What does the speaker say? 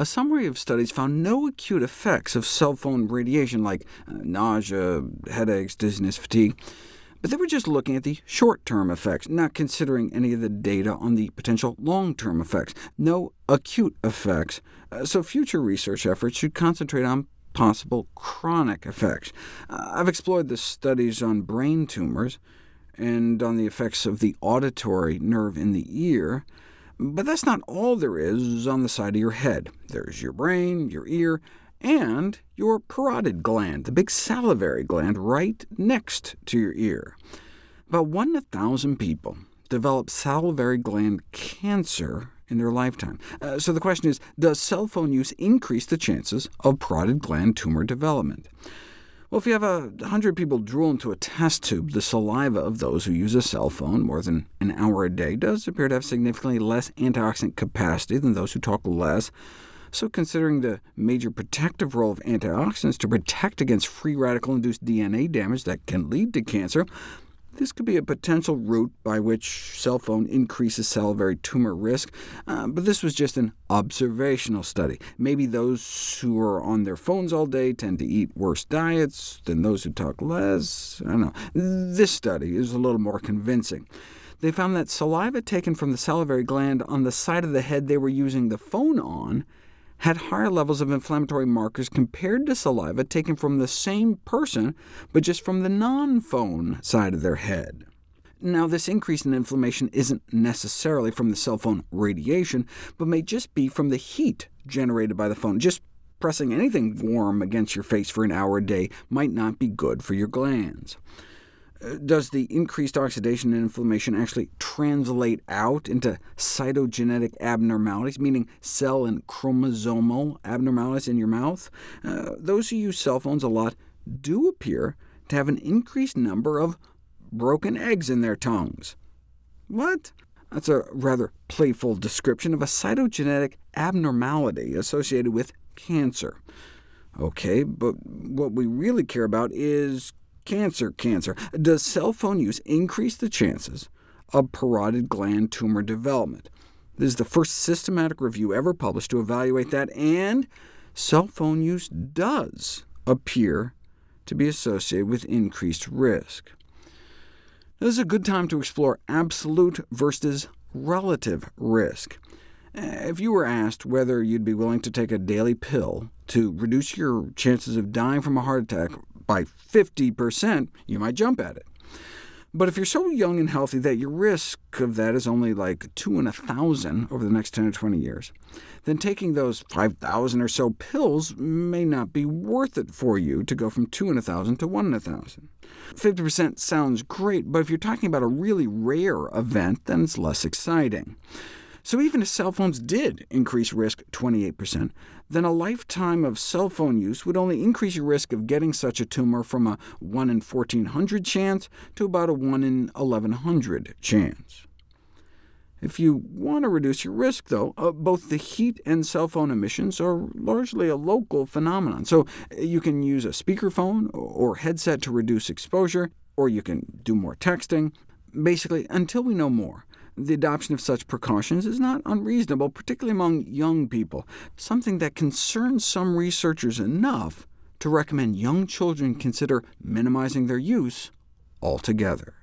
a summary of studies found no acute effects of cell phone radiation, like uh, nausea, headaches, dizziness, fatigue. But they were just looking at the short-term effects, not considering any of the data on the potential long-term effects. No acute effects, uh, so future research efforts should concentrate on possible chronic effects. Uh, I've explored the studies on brain tumors and on the effects of the auditory nerve in the ear, but that's not all there is on the side of your head. There's your brain, your ear, and your parotid gland, the big salivary gland right next to your ear. About 1 in 1,000 people develop salivary gland cancer in their lifetime. Uh, so the question is, does cell phone use increase the chances of parotid gland tumor development? Well, if you have a 100 people drool into a test tube, the saliva of those who use a cell phone more than an hour a day does appear to have significantly less antioxidant capacity than those who talk less. So considering the major protective role of antioxidants to protect against free radical-induced DNA damage that can lead to cancer, this could be a potential route by which cell phone increases salivary tumor risk, uh, but this was just an observational study. Maybe those who are on their phones all day tend to eat worse diets than those who talk less. I don't know. This study is a little more convincing. They found that saliva taken from the salivary gland on the side of the head they were using the phone on had higher levels of inflammatory markers compared to saliva taken from the same person, but just from the non-phone side of their head. Now, this increase in inflammation isn't necessarily from the cell phone radiation, but may just be from the heat generated by the phone. Just pressing anything warm against your face for an hour a day might not be good for your glands does the increased oxidation and inflammation actually translate out into cytogenetic abnormalities, meaning cell and chromosomal abnormalities in your mouth? Uh, those who use cell phones a lot do appear to have an increased number of broken eggs in their tongues. What? That's a rather playful description of a cytogenetic abnormality associated with cancer. OK, but what we really care about is Cancer, cancer. Does cell phone use increase the chances of parotid gland tumor development? This is the first systematic review ever published to evaluate that, and cell phone use does appear to be associated with increased risk. This is a good time to explore absolute versus relative risk. If you were asked whether you'd be willing to take a daily pill to reduce your chances of dying from a heart attack by 50%, you might jump at it. But if you're so young and healthy that your risk of that is only like 2 in a 1,000 over the next 10 or 20 years, then taking those 5,000 or so pills may not be worth it for you to go from 2 in a 1,000 to 1 in a 1,000. 50% sounds great, but if you're talking about a really rare event, then it's less exciting. So even if cell phones did increase risk 28%, then a lifetime of cell phone use would only increase your risk of getting such a tumor from a 1 in 1400 chance to about a 1 in 1100 chance. If you want to reduce your risk, though, uh, both the heat and cell phone emissions are largely a local phenomenon, so you can use a speakerphone or headset to reduce exposure, or you can do more texting. Basically, until we know more, the adoption of such precautions is not unreasonable, particularly among young people, something that concerns some researchers enough to recommend young children consider minimizing their use altogether.